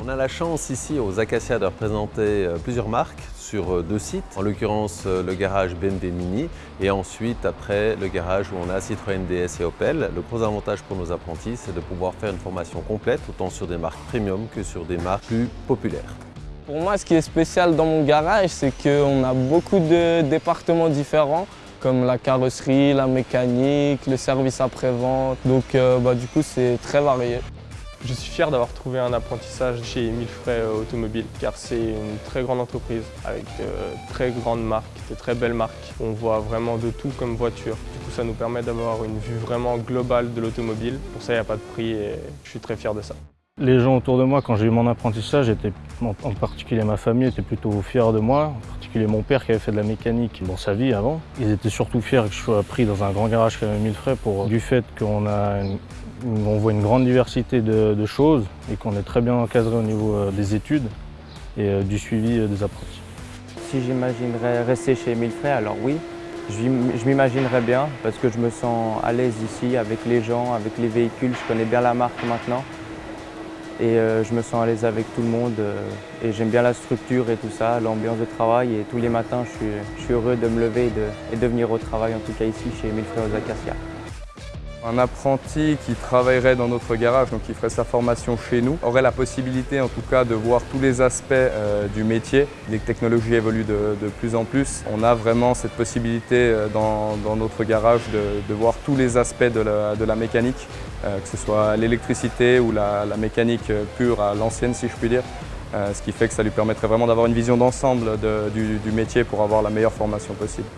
On a la chance ici aux Acacia de représenter euh, plusieurs marques sur euh, deux sites, en l'occurrence euh, le garage BND Mini et ensuite après le garage où on a Citroën DS et Opel. Le gros avantage pour nos apprentis c'est de pouvoir faire une formation complète autant sur des marques premium que sur des marques plus populaires. Pour moi ce qui est spécial dans mon garage c'est qu'on a beaucoup de départements différents comme la carrosserie, la mécanique, le service après-vente. Donc bah, du coup c'est très varié. Je suis fier d'avoir trouvé un apprentissage chez Frais Automobile car c'est une très grande entreprise avec de très grandes marques, de très belles marques. On voit vraiment de tout comme voiture. Du coup ça nous permet d'avoir une vue vraiment globale de l'automobile. Pour ça il n'y a pas de prix et je suis très fier de ça. Les gens autour de moi, quand j'ai eu mon apprentissage, en particulier ma famille, étaient plutôt fiers de moi. Particulier mon père qui avait fait de la mécanique dans sa vie avant. Ils étaient surtout fiers que je sois pris dans un grand garage comme frais pour du fait qu'on a voit une grande diversité de, choses et qu'on est très bien encadré au niveau euh, des études et euh, du suivi euh, des apprentis. Si j'imaginerais rester chez Émile Frey, alors oui, je m'imaginerais bien parce que je me sens à l'aise ici avec les gens, avec les véhicules, je connais bien la marque maintenant et je me sens à l'aise avec tout le monde et j'aime bien la structure et tout ça, l'ambiance de travail et tous les matins je suis, heureux de me lever et de, venir au travail, en tout cas ici chez Frey aux Acacias. Un apprenti qui travaillerait dans notre garage, donc qui ferait sa formation chez nous, aurait la possibilité en tout cas de voir tous les aspects euh, du métier. Les technologies évoluent de, plus en plus. On a vraiment cette possibilité euh, dans, notre garage de, voir tous les aspects de la, mécanique, euh, que ce soit l'électricité ou la, mécanique pure à l'ancienne si je puis dire. ce qui fait que ça lui permettrait vraiment d'avoir une vision d'ensemble du métier pour avoir la meilleure formation possible.